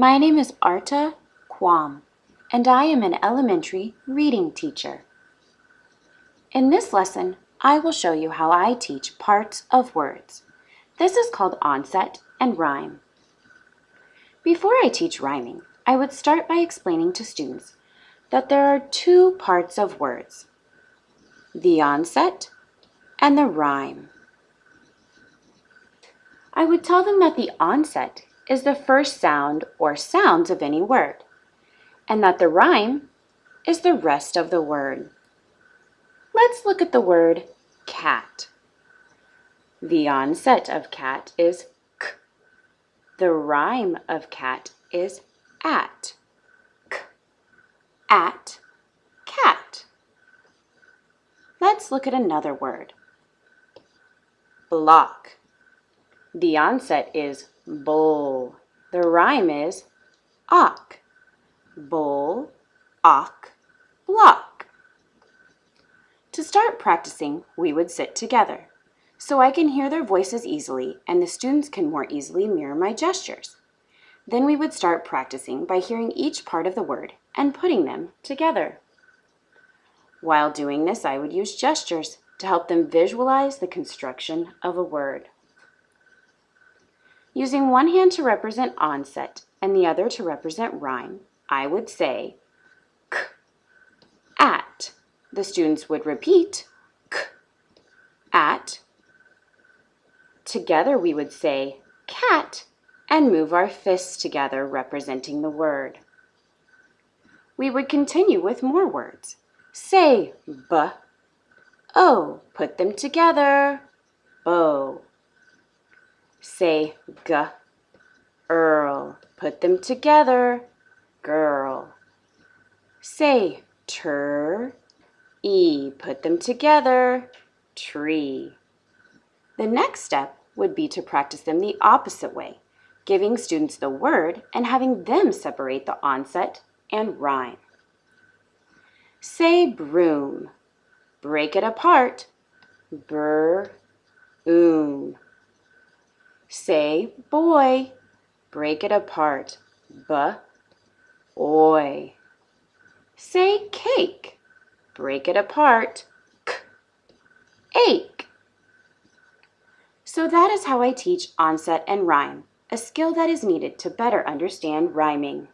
My name is Arta Kwam, and I am an elementary reading teacher. In this lesson, I will show you how I teach parts of words. This is called onset and rhyme. Before I teach rhyming, I would start by explaining to students that there are two parts of words, the onset and the rhyme. I would tell them that the onset is the first sound or sounds of any word, and that the rhyme is the rest of the word. Let's look at the word cat. The onset of cat is k. The rhyme of cat is at. K, at, cat. Let's look at another word. Block. The onset is bull. The rhyme is ock. Bull, ock, block. To start practicing, we would sit together so I can hear their voices easily and the students can more easily mirror my gestures. Then we would start practicing by hearing each part of the word and putting them together. While doing this, I would use gestures to help them visualize the construction of a word. Using one hand to represent onset and the other to represent rhyme, I would say k, at. The students would repeat k, at. Together we would say cat and move our fists together representing the word. We would continue with more words. Say b, o, put them together, bow. Say g, earl. Put them together, girl. Say tur, e. Put them together, tree. The next step would be to practice them the opposite way, giving students the word and having them separate the onset and rhyme. Say broom. Break it apart. Br, oom. Say boy. Break it apart. B, oy. Say cake. Break it apart. K, ache. So that is how I teach onset and rhyme, a skill that is needed to better understand rhyming.